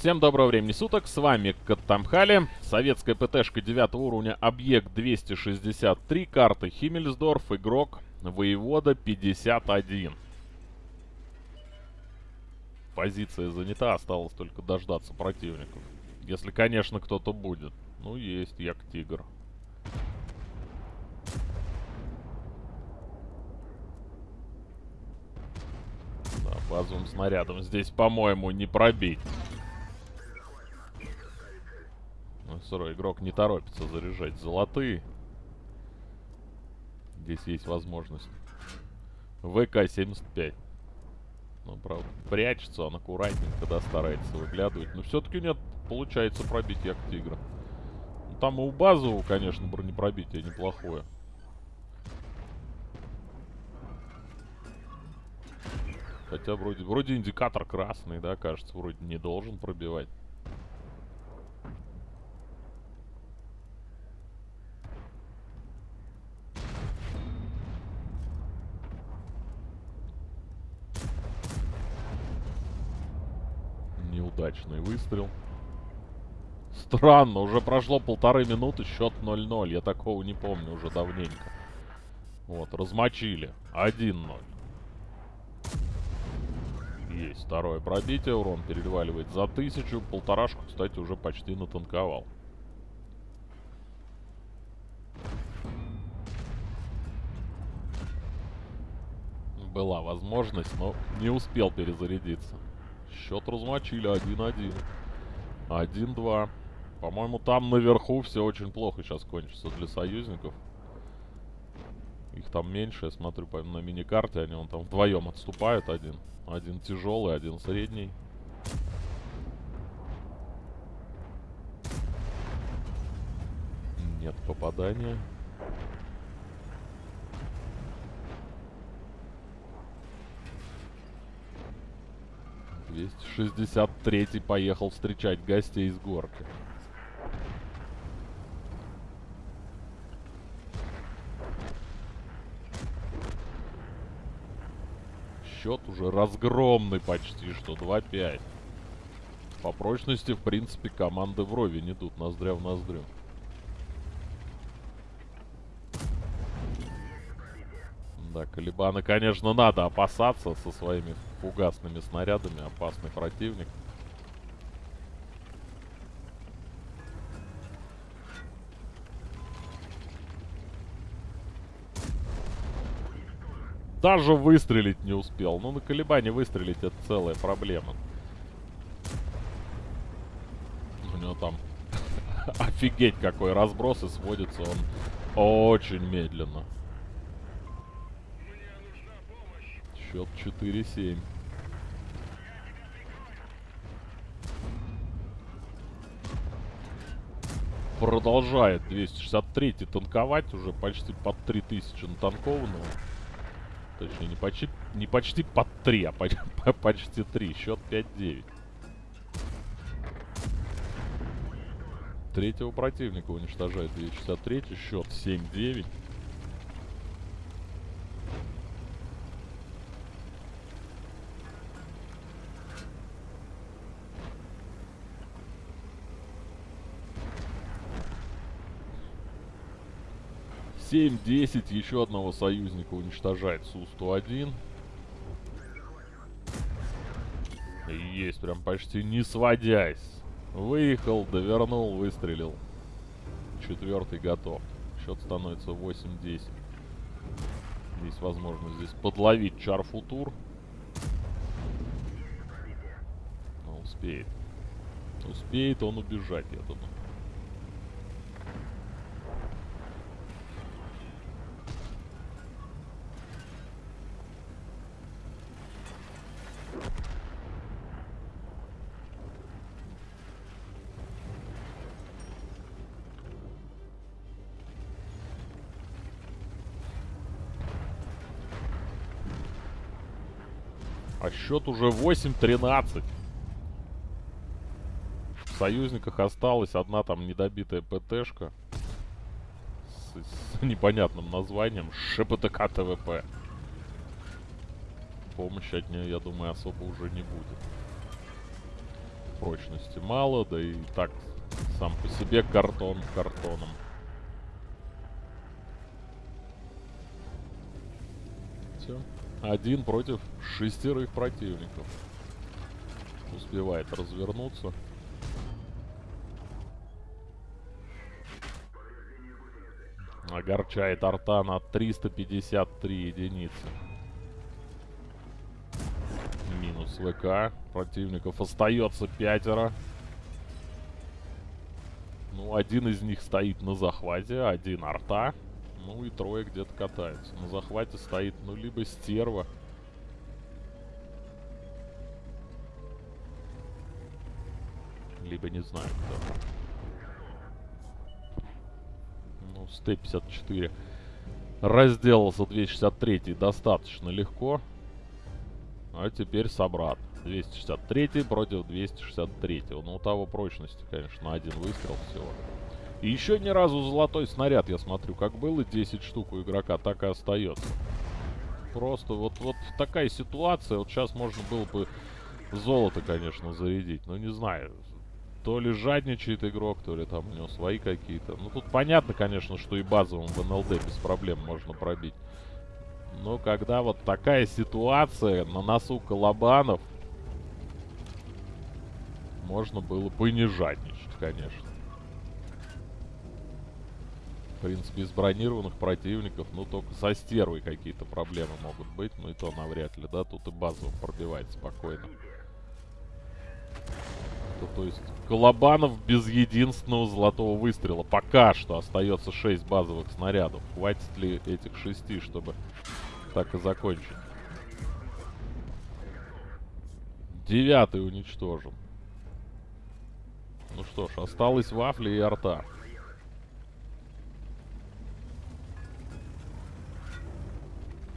Всем доброго времени суток, с вами Каттамхали, советская ПТшка 9 уровня, объект 263, карта Химмельсдорф, игрок, воевода 51. Позиция занята, осталось только дождаться противников. Если, конечно, кто-то будет. Ну, есть, як тигр. Да, базовым снарядом здесь, по-моему, не пробить. Сырой игрок не торопится заряжать золотые. Здесь есть возможность. ВК-75. Ну, правда, прячется он аккуратненько, да, старается выглядывать. Но все-таки нет, получается пробить як тигра. Ну, там и у базового, конечно, бронепробитие неплохое. Хотя вроде, вроде индикатор красный, да, кажется, вроде не должен пробивать. Неудачный выстрел. Странно, уже прошло полторы минуты, счет 0-0. Я такого не помню уже давненько. Вот, размочили. 1-0. Есть второе пробитие, урон переваливает за тысячу. Полторашку, кстати, уже почти натанковал. Была возможность, но не успел перезарядиться. Счет размочили 1-1. 1-2. По-моему, там наверху все очень плохо сейчас кончится для союзников. Их там меньше, я смотрю по, на миникарте, они вон там вдвоем отступают один. Один тяжелый, один средний. Нет попадания. 263 поехал встречать гостей с горки. Счет уже разгромный почти что, 2-5. По прочности, в принципе, команды вровень идут, ноздря в ноздрю. Да, Калибана, конечно, надо опасаться со своими фугасными снарядами. Опасный противник. Даже выстрелить не успел. Ну, на колебании выстрелить это целая проблема. У него там офигеть какой разброс и сводится он очень медленно. Счет 4-7. Продолжает 263 танковать уже почти под 3000 натанкованного. Точнее, не почти, не почти под 3, а почти, почти 3. Счет 5-9. Третьего противника уничтожает 263. Счет 7-9. Семь, десять, еще одного союзника уничтожает Су-101. Есть, прям почти не сводясь. Выехал, довернул, выстрелил. Четвертый готов. Счет становится 8-10. Есть возможность здесь подловить Чарфутур. Успеет. Успеет он убежать, я думаю. Счет уже 8-13. В союзниках осталась одна там недобитая ПТшка. С, с непонятным названием. ШПТК ТВП. Помощи от нее, я думаю, особо уже не будет. прочности мало, да и так сам по себе картон картоном. Все. Один против шестерых противников. Успевает развернуться. Огорчает арта на 353 единицы. Минус ВК. Противников остается пятеро. Ну, один из них стоит на захвате, один арта. Ну и трое где-то катаются. На захвате стоит, ну, либо стерва. Либо не знаю кто. Ну, с Т-54 разделался 263 достаточно легко. А теперь собрат. 263 против 263. Ну, у того прочности, конечно, на один выстрел всего. И еще ни разу золотой снаряд, я смотрю, как было 10 штук у игрока, так и остается. Просто вот, вот такая ситуация. Вот сейчас можно было бы золото, конечно, зарядить. Но не знаю, то ли жадничает игрок, то ли там у него свои какие-то. Ну, тут понятно, конечно, что и базовым в НЛД без проблем можно пробить. Но когда вот такая ситуация на носу Колобанов, можно было бы не жадничать, конечно. В принципе, из бронированных противников, ну, только со стервой какие-то проблемы могут быть, но и то навряд ли, да, тут и базово пробивать спокойно. То, то есть, Колобанов без единственного золотого выстрела. Пока что остается 6 базовых снарядов. Хватит ли этих 6, чтобы так и закончить? Девятый уничтожен. Ну что ж, осталось вафли и арта.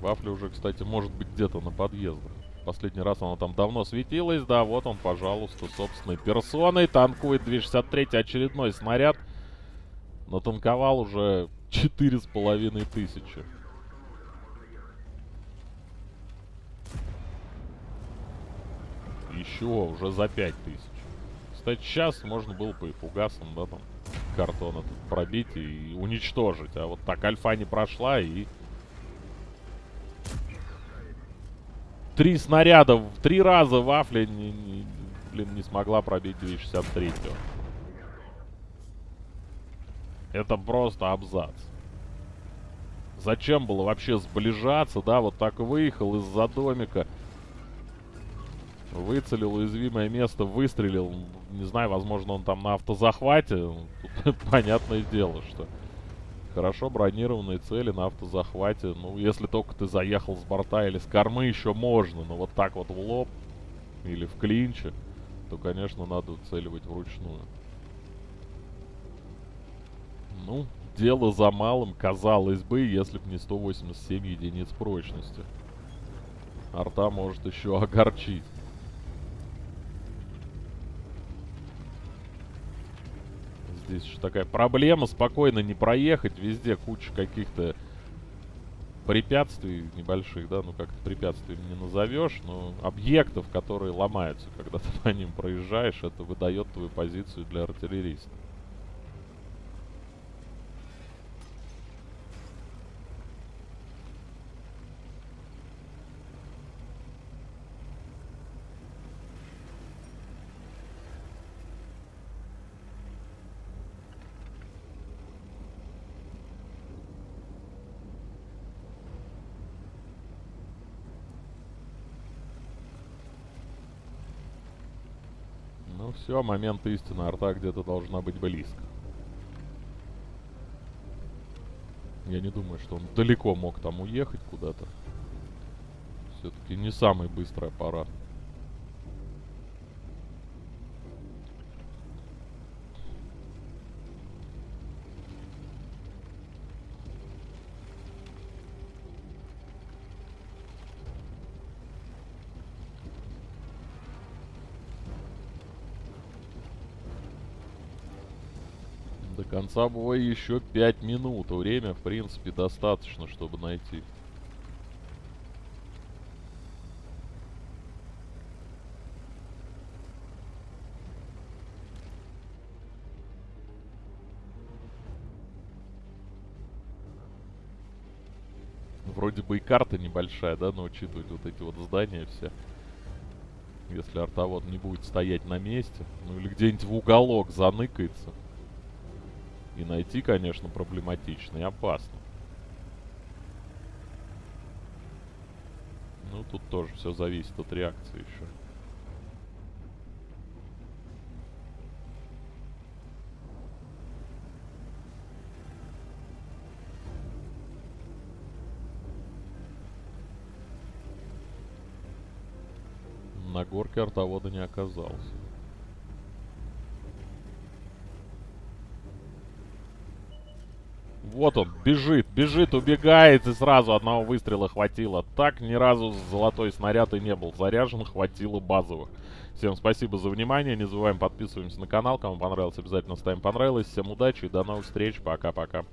Вафля уже, кстати, может быть где-то на подъездах. Последний раз она там давно светилась. Да, вот он, пожалуйста, собственной персоной. Танкует 263 очередной снаряд. Натанковал уже четыре с половиной тысячи. Еще уже за пять тысяч. Кстати, сейчас можно было по фугасам, да, там, картон этот пробить и уничтожить. А вот так альфа не прошла и Три снаряда, в три раза вафля не, не, блин, не смогла пробить 263 -ю. Это просто абзац. Зачем было вообще сближаться, да, вот так выехал из-за домика. Выцелил уязвимое место, выстрелил. Не знаю, возможно, он там на автозахвате. Тут понятное дело, что Хорошо бронированные цели на автозахвате. Ну, если только ты заехал с борта или с кормы, еще можно. Но вот так вот в лоб или в клинче, то, конечно, надо целивать вручную. Ну, дело за малым, казалось бы, если бы не 187 единиц прочности. Арта может еще огорчить. Здесь еще такая проблема. Спокойно не проехать. Везде куча каких-то препятствий небольших, да, ну как-то препятствий не назовешь, но объектов, которые ломаются, когда ты по ним проезжаешь, это выдает твою позицию для артиллериста. Все, момент истины. Арта где-то должна быть близко. Я не думаю, что он далеко мог там уехать куда-то. Все-таки не самый быстрый аппарат. конца боя еще 5 минут. Время, в принципе, достаточно, чтобы найти. Вроде бы и карта небольшая, да, но учитывать вот эти вот здания все. Если артовод не будет стоять на месте, ну или где-нибудь в уголок заныкается. И найти, конечно, проблематично и опасно. Ну, тут тоже все зависит от реакции еще. На горке артовода не оказалось. Вот он, бежит, бежит, убегает, и сразу одного выстрела хватило. Так ни разу золотой снаряд и не был заряжен, хватило базовых. Всем спасибо за внимание, не забываем подписываемся на канал, кому понравилось, обязательно ставим понравилось. Всем удачи и до новых встреч, пока-пока.